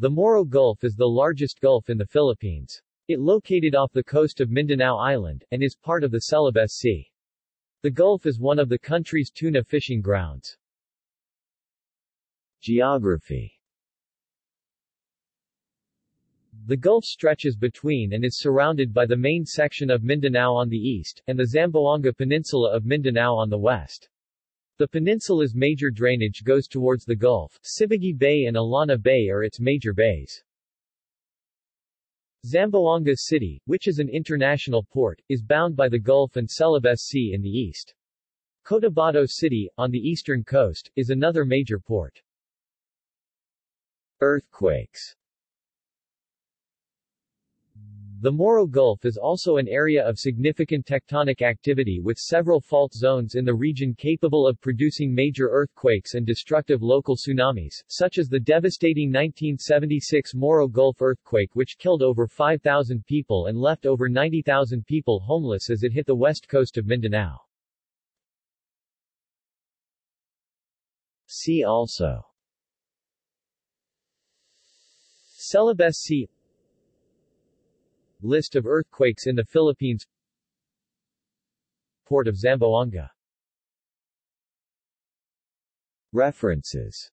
The Moro Gulf is the largest gulf in the Philippines. It located off the coast of Mindanao Island, and is part of the Celebes Sea. The Gulf is one of the country's tuna fishing grounds. Geography The Gulf stretches between and is surrounded by the main section of Mindanao on the east, and the Zamboanga Peninsula of Mindanao on the west. The peninsula's major drainage goes towards the Gulf. Sibugay Bay and Illana Bay are its major bays. Zamboanga City, which is an international port, is bound by the Gulf and Celebes Sea in the east. Cotabato City, on the eastern coast, is another major port. Earthquakes the Moro Gulf is also an area of significant tectonic activity with several fault zones in the region capable of producing major earthquakes and destructive local tsunamis, such as the devastating 1976 Moro Gulf earthquake which killed over 5,000 people and left over 90,000 people homeless as it hit the west coast of Mindanao. See also Celebes Sea List of earthquakes in the Philippines. Port of Zamboanga. References